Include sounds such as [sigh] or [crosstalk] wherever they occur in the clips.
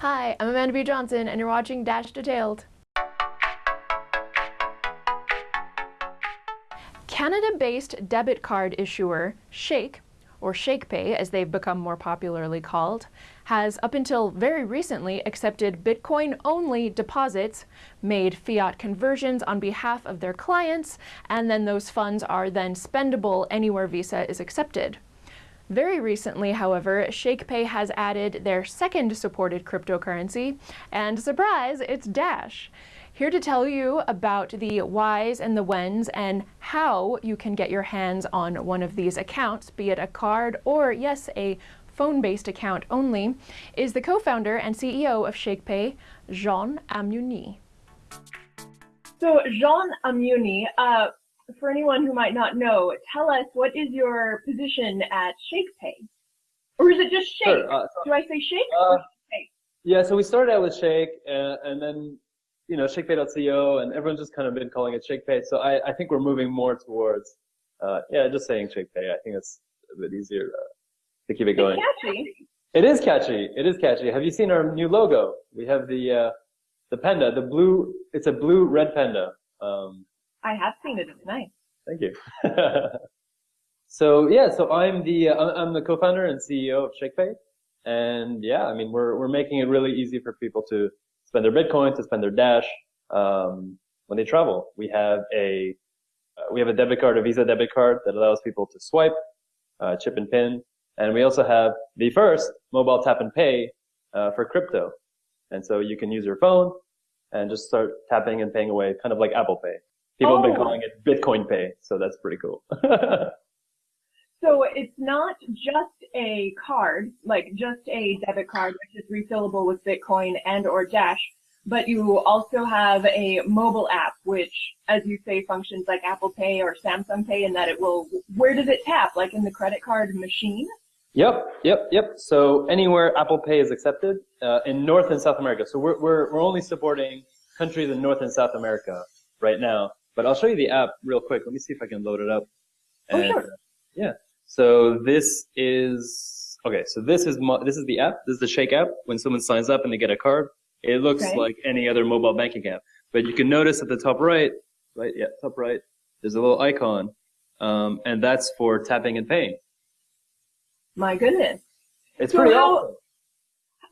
Hi, I'm Amanda B. Johnson, and you're watching Dash Detailed. Canada-based debit card issuer Shake, or ShakePay as they've become more popularly called, has up until very recently accepted Bitcoin-only deposits, made fiat conversions on behalf of their clients, and then those funds are then spendable anywhere Visa is accepted. Very recently, however, ShakePay has added their second supported cryptocurrency, and surprise, it's Dash. Here to tell you about the whys and the whens and how you can get your hands on one of these accounts, be it a card or, yes, a phone-based account only, is the co-founder and CEO of ShakePay, Jean Amiouny. So Jean Amiouny, uh, for anyone who might not know, tell us what is your position at ShakePay? Or is it just Shake? Sure, uh, Do I say Shake uh, Shake? Yeah, so we started out with Shake, uh, and then, you know, ShakePay.co, and everyone's just kind of been calling it ShakePay. So I, I think we're moving more towards, uh, yeah, just saying ShakePay. I think it's a bit easier uh, to keep it going. It's catchy. It is catchy. It is catchy. Have you seen our new logo? We have the uh, the panda, the blue. It's a blue red panda. Um, I have seen it. It's nice. Thank you. [laughs] so yeah, so I'm the uh, I'm the co-founder and CEO of ShakePay, and yeah, I mean we're we're making it really easy for people to spend their Bitcoin, to spend their Dash um, when they travel. We have a uh, we have a debit card, a Visa debit card that allows people to swipe, uh, chip and pin, and we also have the first mobile tap and pay uh, for crypto. And so you can use your phone and just start tapping and paying away, kind of like Apple Pay. People oh. have been oh. calling it Bitcoin Pay, so that's pretty cool. [laughs] so it's not just a card, like just a debit card, which is refillable with Bitcoin and or Dash, but you also have a mobile app, which, as you say, functions like Apple Pay or Samsung Pay in that it will, where does it tap? Like in the credit card machine? Yep, yep, yep. So anywhere Apple Pay is accepted uh, in North and South America. So we're, we're, we're only supporting countries in North and South America right now. But I'll show you the app real quick. Let me see if I can load it up. Oh, and, oh, sure. yeah. So this is, okay, so this is, this is the app. This is the Shake app. When someone signs up and they get a card, it looks okay. like any other mobile banking app. But you can notice at the top right, right, yeah, top right, there's a little icon, um, and that's for tapping and paying. My goodness. It's so pretty how, awesome.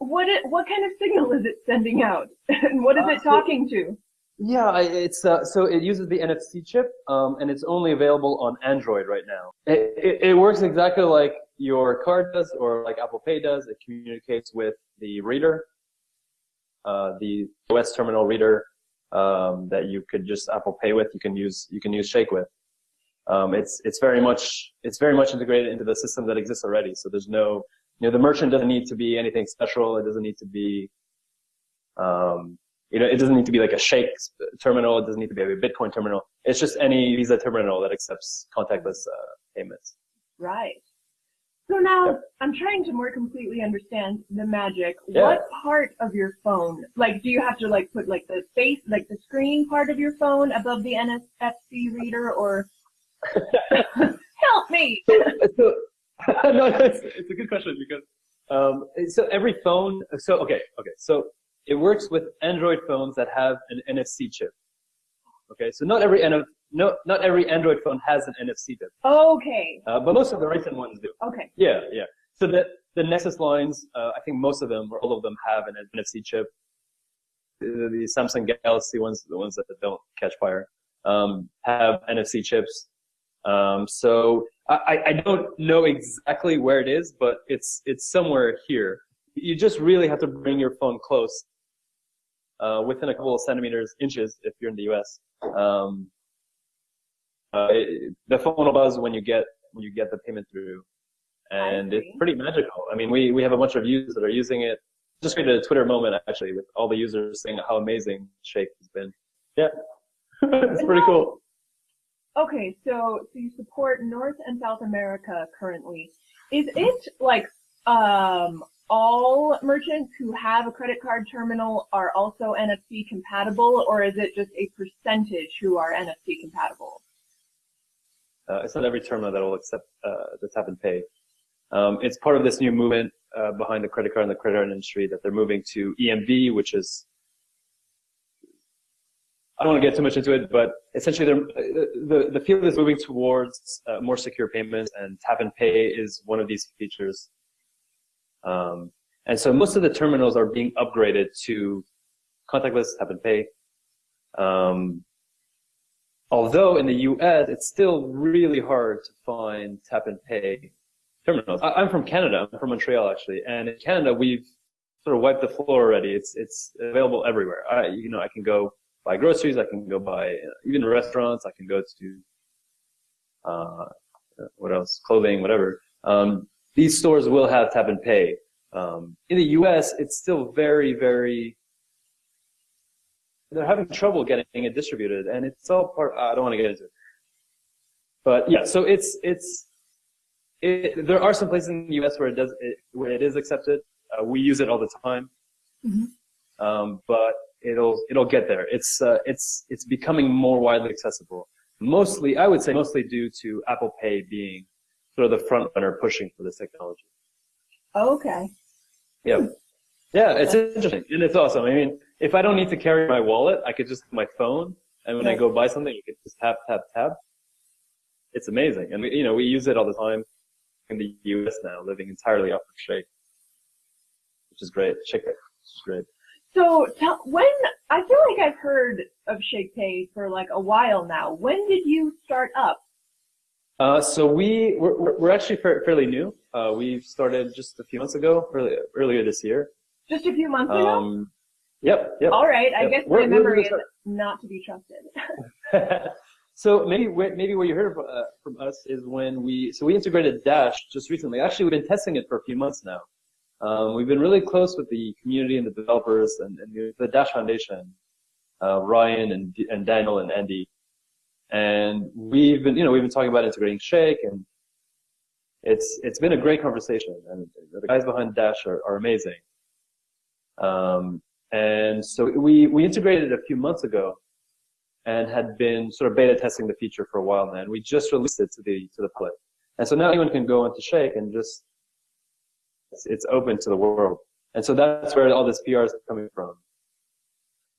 What, it, what kind of signal is it sending out? [laughs] and what is uh, it talking so, to? Yeah, it's uh, so it uses the NFC chip, um, and it's only available on Android right now. It, it, it, works exactly like your card does, or like Apple Pay does. It communicates with the reader, uh, the OS terminal reader um, that you could just Apple Pay with. You can use you can use Shake with. Um, it's it's very much it's very much integrated into the system that exists already. So there's no you know the merchant doesn't need to be anything special. It doesn't need to be um, you know, it doesn't need to be like a Shake terminal. It doesn't need to be a Bitcoin terminal. It's just any Visa terminal that accepts contactless uh, payments. Right. So now yep. I'm trying to more completely understand the magic. Yeah. What part of your phone, like, do you have to like put like the face, like the screen part of your phone above the NFC reader, or [laughs] help me? So, so [laughs] no, it's, it's, a good question because um, so every phone. So okay, okay. So it works with Android phones that have an NFC chip. Okay, so not every no, not every Android phone has an NFC chip. Okay. Uh, but most of the recent ones do. Okay. Yeah, yeah. So the the Nexus lines, uh, I think most of them or all of them have an NFC chip. The, the Samsung Galaxy ones, the ones that don't catch fire, um, have NFC chips. Um, so I, I don't know exactly where it is, but it's it's somewhere here. You just really have to bring your phone close uh, within a couple of centimeters, inches, if you're in the U.S. Um, uh, it, the phone will buzz when you get when you get the payment through, and it's pretty magical. I mean, we we have a bunch of users that are using it. Just created a Twitter moment actually with all the users saying how amazing Shake has been. Yeah, [laughs] it's pretty cool. Okay, so so you support North and South America currently. Is it like um all merchants who have a credit card terminal are also NFC compatible, or is it just a percentage who are NFC compatible? Uh, it's not every terminal that will accept uh, the tap and pay. Um, it's part of this new movement uh, behind the credit card and the credit card industry that they're moving to EMV, which is I don't want to get too much into it, but essentially the, the field is moving towards uh, more secure payments and tap and pay is one of these features. Um, and so most of the terminals are being upgraded to contactless tap and pay. Um, although in the US, it's still really hard to find tap and pay terminals. I, am from Canada. I'm from Montreal actually. And in Canada, we've sort of wiped the floor already. It's, it's available everywhere. I, you know, I can go buy groceries. I can go buy uh, even restaurants. I can go to uh, what else? Clothing, whatever. Um, these stores will have tap and pay. Um, in the U.S., it's still very, very. They're having trouble getting it distributed, and it's all part. I don't want to get into it, but yeah. So it's it's. It, there are some places in the U.S. where it does it, where it is accepted. Uh, we use it all the time, mm-hmm. um, but it'll it'll get there. It's uh, it's it's becoming more widely accessible. Mostly, I would say, mostly due to Apple Pay being sort of the front runner pushing for this technology. Oh, okay. Yeah. Hmm. Yeah, it's interesting and it's awesome. I mean, if I don't need to carry my wallet, I could just my phone, and when I go buy something, you can just tap, tap, tap. It's amazing, and we, you know we use it all the time in the U.S. now, living entirely off of Shake, which is great. Shake, which is great. So tell, when I feel like I've heard of Shake Pay for like a while now. When did you start up? Uh, so we we're, we're actually fairly new. Uh, we started just a few months ago, early, earlier this year. Just a few months ago. Um, yep. Yep. All right. I yep. guess my memory is not to be trusted. [laughs] so maybe maybe what you heard uh, from us is when we so we integrated Dash just recently. Actually, we've been testing it for a few months now. Um, we've been really close with the community and the developers and, and the Dash Foundation, uh, Ryan and, and Daniel and Andy. And we've been, you know, we've been talking about integrating Shake and it's, it's been a great conversation and the guys behind Dash are, are amazing. Um, and so we, we integrated it a few months ago and had been sort of beta testing the feature for a while now. And we just released it to the, to the public. And so now anyone can go into Shake and just it's, it's open to the world. And so that's where all this PR is coming from.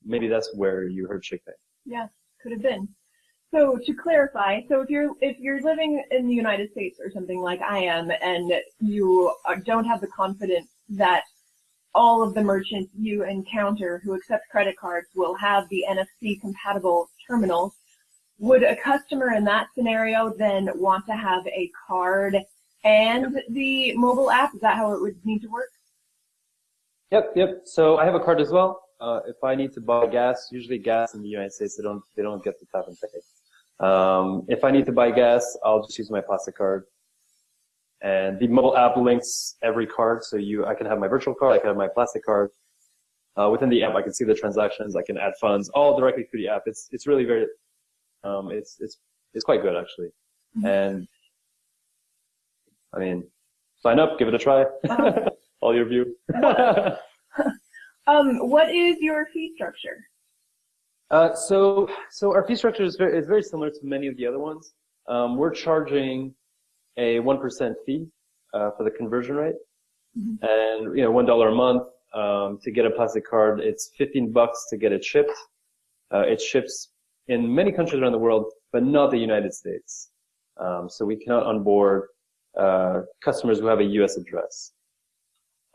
Maybe that's where you heard Shake Yeah, could have been. So to clarify, so if you're if you're living in the United States or something like I am, and you don't have the confidence that all of the merchants you encounter who accept credit cards will have the NFC compatible terminals, would a customer in that scenario then want to have a card and the mobile app? Is that how it would need to work? Yep, yep. So I have a card as well. Uh, if I need to buy gas, usually gas in the United States, they don't they don't get the tap and pay. Um, if I need to buy gas, I'll just use my plastic card. And the mobile app links every card, so you I can have my virtual card, I can have my plastic card. Uh, within the app, I can see the transactions, I can add funds, all directly through the app. It's it's really very, um, it's it's it's quite good actually. Mm-hmm. And I mean, sign up, give it a try. Uh-huh. [laughs] All your view. [laughs] [laughs] um, what is your fee structure? Uh, so, so our fee structure is very, is very similar to many of the other ones. Um, we're charging a 1% fee uh, for the conversion rate. Mm-hmm. And, you know, $1 a month um, to get a plastic card. It's 15 bucks to get it shipped. Uh, it ships in many countries around the world, but not the United States. Um, so we cannot onboard uh, customers who have a U.S. address.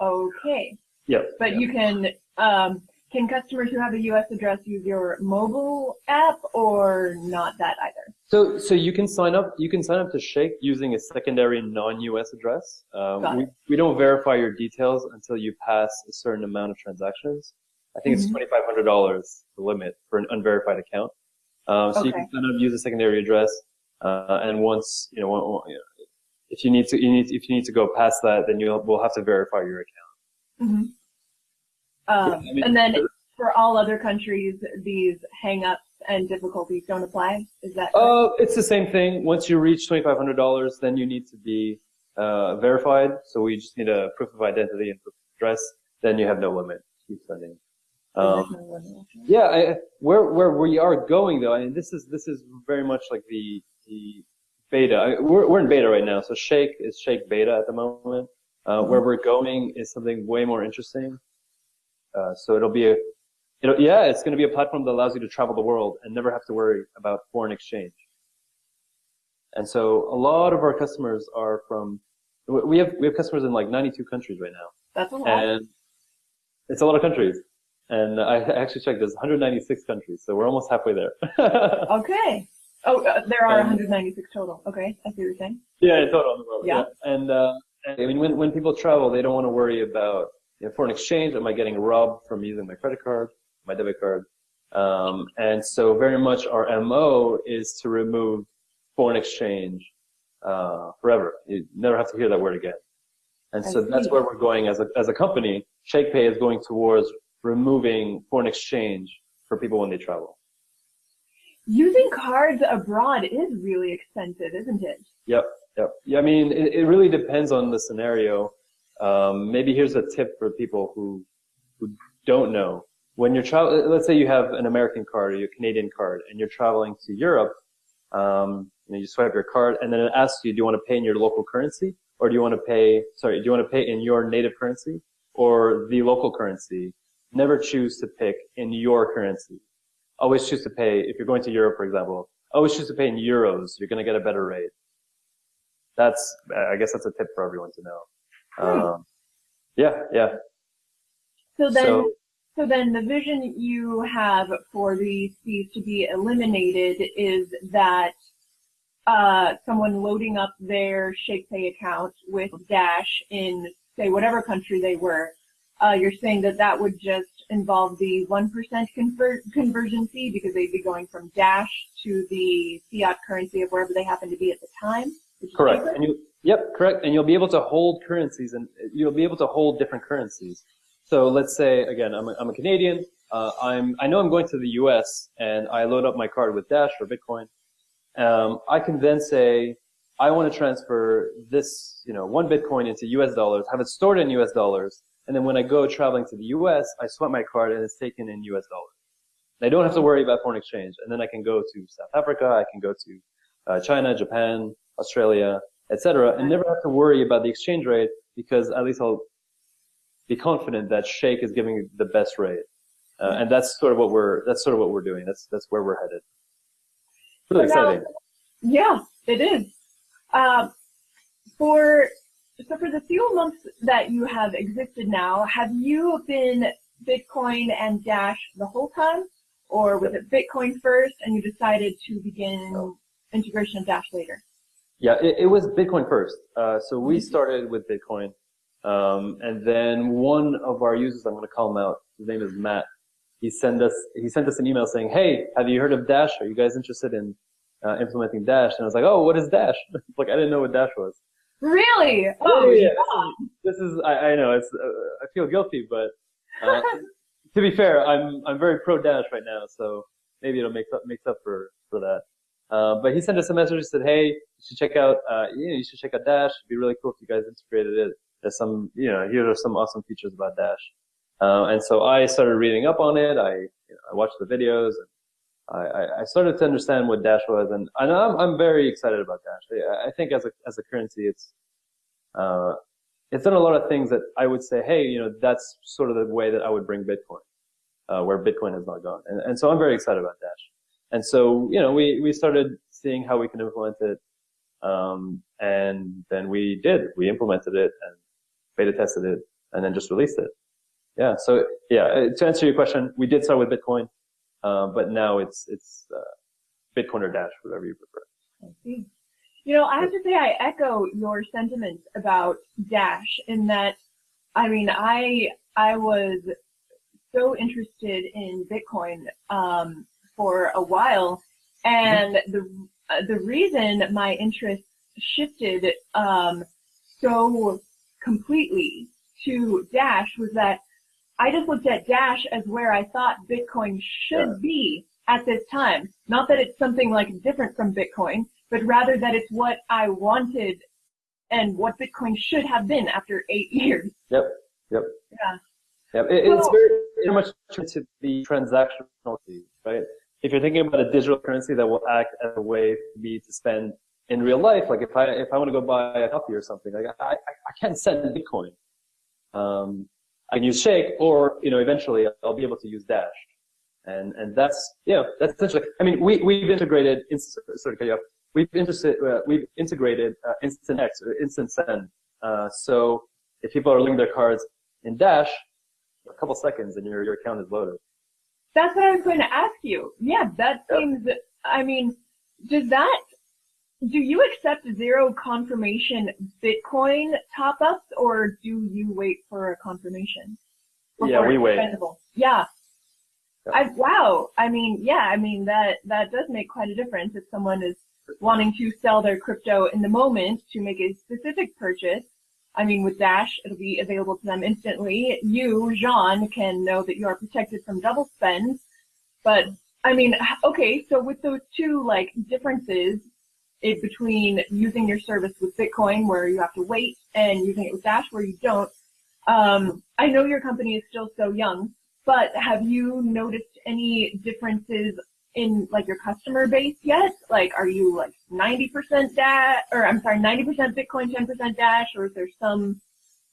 Okay. Yep. But you can um, can customers who have a U.S. address use your mobile app or not that either? So so you can sign up you can sign up to Shake using a secondary non-U.S. address. Uh, we we don't verify your details until you pass a certain amount of transactions. I think mm-hmm. it's twenty five hundred dollars the limit for an unverified account. Um, so okay. you can sign up use a secondary address, uh, and once you know, you know if you need to, you need, if you need to go past that, then you'll, we'll have to verify your account. Mm-hmm. Um, I mean, and then for all other countries, these hangups and difficulties don't apply. Is that? Oh, uh, it's the same thing. Once you reach twenty five hundred dollars, then you need to be uh, verified. So we just need a proof of identity and proof of address. Then you have no limit. Keep sending. Um, yeah, I, where where we are going though, I mean, this is this is very much like the the beta. We're, we're in beta right now. So Shake is Shake beta at the moment. Uh, mm-hmm. Where we're going is something way more interesting. Uh, so it'll be a, it'll, yeah, it's going to be a platform that allows you to travel the world and never have to worry about foreign exchange. And so a lot of our customers are from, we have, we have customers in like 92 countries right now. That's a lot. And it's a lot of countries. And I actually checked, there's 196 countries, so we're almost halfway there. [laughs] okay. Oh, uh, there are 196 total. Okay, I see what you're saying. Yeah, total in the world. Yeah. yeah. And, uh, I mean, when, when people travel, they don't want to worry about foreign exchange. Am I getting robbed from using my credit card, my debit card? Um, and so very much our MO is to remove foreign exchange uh, forever. You never have to hear that word again. And so that's where we're going as a, as a company. ShakePay is going towards removing foreign exchange for people when they travel. Using cards abroad is really expensive, isn't it? Yep, yep. Yeah, I mean, it, it really depends on the scenario. Um, maybe here's a tip for people who who don't know. When you're traveling, let's say you have an American card or your Canadian card, and you're traveling to Europe. Um, you, know, you swipe your card, and then it asks you, do you want to pay in your local currency, or do you want to pay? Sorry, do you want to pay in your native currency or the local currency? never choose to pick in your currency. Always choose to pay, if you're going to Europe, for example, always choose to pay in euros. You're going to get a better rate. That's, I guess that's a tip for everyone to know. Hmm. Um, yeah, yeah. So then, so, so then the vision you have for these fees to be eliminated is that uh, someone loading up their ShakePay account with Dash in, say, whatever country they were, uh, you're saying that that would just involve the 1% convert conversion fee because they'd be going from Dash to the fiat currency of wherever they happen to be at the time? Correct. And you, yep, correct. And you'll be able to hold currencies and you'll be able to hold different currencies. So let's say, again, I'm a, I'm a Canadian. Uh, I'm, I know I'm going to the US and I load up my card with Dash or Bitcoin. Um, I can then say, I want to transfer this, you know, one Bitcoin into US dollars, have it stored in US dollars, and then when I go traveling to the US, I swipe my card and it's taken in US dollars. I don't have to worry about foreign exchange. And then I can go to South Africa, I can go to uh, China, Japan, Australia, etc., and never have to worry about the exchange rate because at least I'll be confident that Shake is giving the best rate. Uh, and that's sort of what we're that's sort of what we're doing. That's that's where we're headed. Really exciting. yeah, it is. Uh, for so for the few months that you have existed now, have you been Bitcoin and Dash the whole time? Or was it Bitcoin first and you decided to begin integration of Dash later? Yeah, it, it was Bitcoin first. Uh, so we mm-hmm. started with Bitcoin. Um, and then one of our users, I'm going to call him out. His name is Matt. He sent us, he sent us an email saying, Hey, have you heard of Dash? Are you guys interested in uh, implementing Dash? And I was like, Oh, what is Dash? [laughs] like, I didn't know what Dash was. Really? Oh, yeah. This is, I, I know, it's, uh, I feel guilty, but, uh, [laughs] to be fair, I'm, I'm very pro Dash right now, so maybe it'll make up, makes up for, for that. Uh, but he sent us a message and said, hey, you should check out, uh, you, know, you should check out Dash. It'd be really cool if you guys integrated it. There's some, you know, here are some awesome features about Dash. Uh, and so I started reading up on it. I, you know, I watched the videos and I, I started to understand what Dash was, and, and I'm, I'm very excited about Dash. I think as a as a currency, it's uh, it's done a lot of things that I would say, hey, you know, that's sort of the way that I would bring Bitcoin, uh, where Bitcoin has not gone, and, and so I'm very excited about Dash. And so you know, we we started seeing how we can implement it, um, and then we did. We implemented it and beta tested it, and then just released it. Yeah. So yeah, uh, to answer your question, we did start with Bitcoin. Uh, but now it's it's uh, Bitcoin or Dash, whatever you prefer. I see. You know, I have to say I echo your sentiments about Dash in that, I mean, I I was so interested in Bitcoin um, for a while, and mm-hmm. the uh, the reason my interest shifted um, so completely to Dash was that I just looked at Dash as where I thought Bitcoin should yeah. be at this time. Not that it's something like different from Bitcoin, but rather that it's what I wanted and what Bitcoin should have been after eight [laughs] years. Yep. Yep. Yeah. Yep. It, it's very, very much to the transactional right? If you're thinking about a digital currency that will act as a way for me to spend in real life, like if I if I want to go buy a coffee or something, like I I, I can't send Bitcoin. Um, I can use Shake, or you know, eventually I'll be able to use Dash, and and that's you know that's essentially. I mean, we we've integrated. You off. We've interested. Uh, we've integrated uh, InstantX or Instant Send. Uh, so if people are linking their cards in Dash, a couple seconds and your your account is loaded. That's what I was going to ask you. Yeah, that seems. I mean, does that do you accept zero confirmation Bitcoin top ups or do you wait for a confirmation? Yeah, we wait. Yeah. Yep. I, wow. I mean, yeah, I mean, that, that does make quite a difference if someone is wanting to sell their crypto in the moment to make a specific purchase. I mean, with Dash, it'll be available to them instantly. You, Jean, can know that you are protected from double spends. But, I mean, okay, so with those two, like, differences, it between using your service with Bitcoin where you have to wait and using it with Dash where you don't. Um, I know your company is still so young, but have you noticed any differences in like your customer base yet? Like, are you like 90% Dash, or I'm sorry, 90% Bitcoin, 10% Dash, or is there some,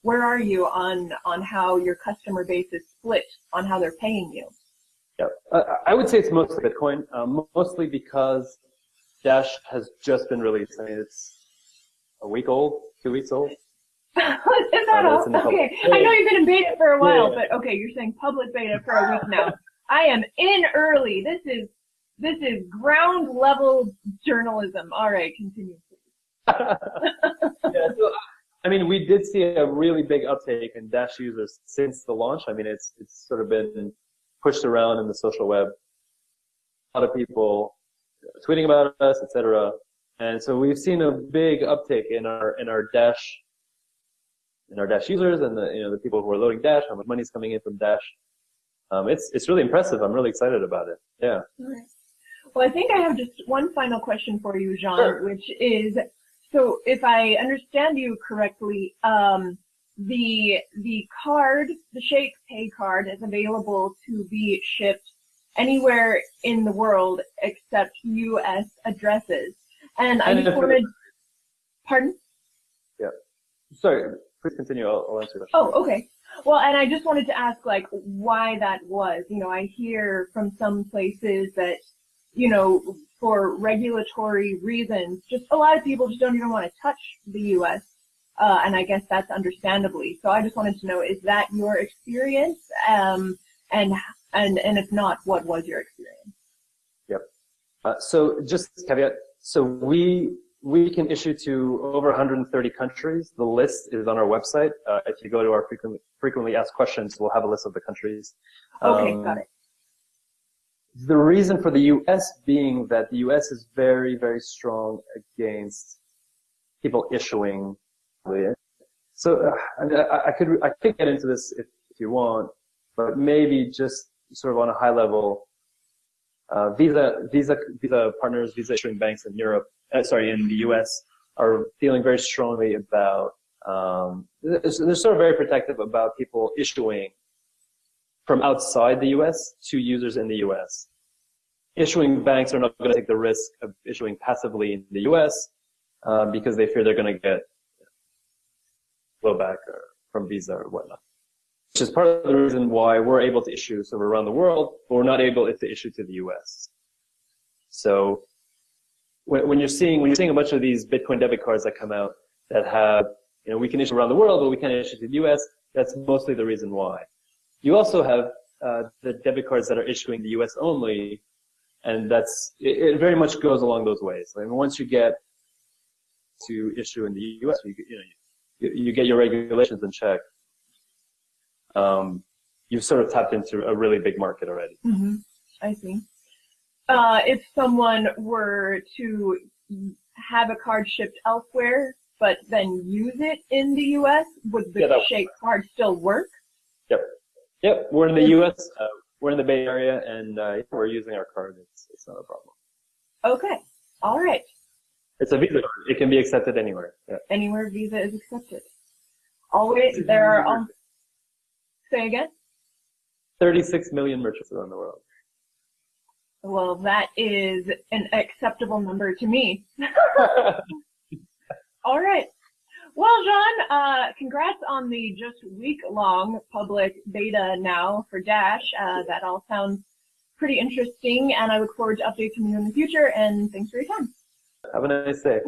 where are you on, on how your customer base is split on how they're paying you? Yeah, uh, I would say it's mostly Bitcoin, um, mostly because Dash has just been released. I mean, it's a week old, two weeks old. [laughs] Is that all? Okay. I know you've been in beta for a while, yeah. but okay, you're saying public beta for a week now. I am in early. This is this is ground level journalism. All right, continue. yeah, so, I mean, we did see a really big uptake in Dash users since the launch. I mean, it's it's sort of been pushed around in the social web. A lot of people tweeting about us, etc. And so we've seen a big uptick in our in our Dash in our Dash users and the you know the people who are loading Dash, how much money is coming in from Dash. Um, it's it's really impressive. I'm really excited about it. Yeah. Well, I think I have just one final question for you, Jean, sure. which is so if I understand you correctly, um, the the card, the Shake Pay card, is available to be shipped anywhere in the world except U.S. addresses. And I just wanted, pardon? Yeah. Sorry, please continue. I'll, I'll answer that. Oh, okay. Well, and I just wanted to ask, like, why that was. You know, I hear from some places that, you know, for regulatory reasons, just a lot of people just don't even want to touch the U.S. Uh, and I guess that's understandably. So I just wanted to know, is that your experience? Um, and and and if not, what was your experience? Yep. Uh, so just caveat. So we we can issue to over 130 countries. The list is on our website. Uh, if you go to our frequently frequently asked questions, we'll have a list of the countries. Okay, um, got it. The reason for the U.S. being that the U.S. is very, very strong against people issuing. So uh, I, I, could I could get into this if, if you want, but maybe just sort of on a high level, uh, Visa, Visa, Visa partners, Visa issuing banks in Europe, uh, sorry, in the U.S. are feeling very strongly about. Um, they're, they're sort of very protective about people issuing from outside the U.S. to users in the U.S. Issuing banks are not going to take the risk of issuing passively in the U.S. Uh, because they fear they're going to get blowback or, from Visa or whatnot which is part of the reason why we're able to issue sort of around the world, but we're not able to issue to the U.S. So when, when, you're seeing when you're seeing a bunch of these Bitcoin debit cards that come out that have you know we can issue around the world, but we can't issue to the U.S. That's mostly the reason why. You also have uh, the debit cards that are issuing the U.S. only, and that's it, it very much goes along those ways. I mean, once you get to issue in the U.S., you, you know you, you get your regulations in check um, you've sort of tapped into a really big market already. Mm-hmm. I see. Uh, if someone were to have a card shipped elsewhere, but then use it in the U.S., would the yeah, Shake card still work? Yep. Yep. We're in the U.S. Uh, we're in the Bay Area, and uh, we're using our card. It's, it's not a problem. Okay. All right. It's a Visa card. It can be accepted anywhere. Yeah. Anywhere Visa is accepted. Always, there are Say again? 36 million merchants around the world. Well, that is an acceptable number to me. [laughs] All right. Well, John, uh, congrats on the just week-long public beta now for Dash. Uh, that all sounds pretty interesting, and I look forward to updates from you in the future, and thanks for your time. Have a nice day.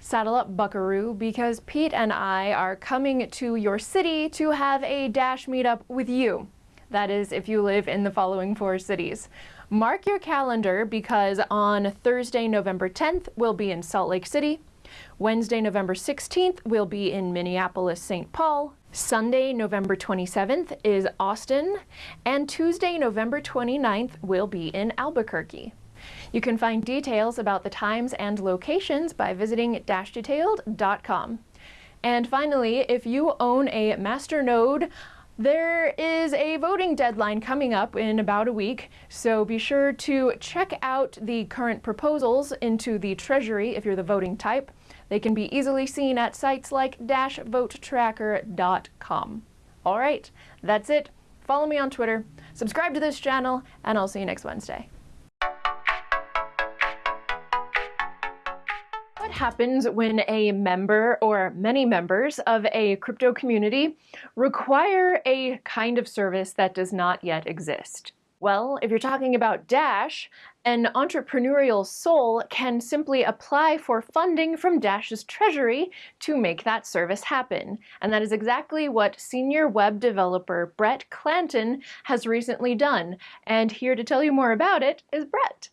Saddle up, buckaroo, because Pete and I are coming to your city to have a Dash meetup with you. That is, if you live in the following four cities. Mark your calendar because on Thursday, November 10th, we'll be in Salt Lake City. Wednesday, November 16th, we'll be in Minneapolis, St. Paul. Sunday, November 27th is Austin. And Tuesday, November 29th, we'll be in Albuquerque. You can find details about the times and locations by visiting dashdetailed.com. And finally, if you own a Masternode there is a voting deadline coming up in about a week, so be sure to check out the current proposals into the Treasury if you're the voting type. They can be easily seen at sites like dashvotetracker.com. All right, that's it. Follow me on Twitter, subscribe to this channel, and I'll see you next Wednesday. What happens when a member or many members of a crypto community require a kind of service that does not yet exist? Well, if you're talking about Dash, an entrepreneurial soul can simply apply for funding from Dash's treasury to make that service happen. And that is exactly what senior web developer Brett Clanton has recently done. And here to tell you more about it is Brett.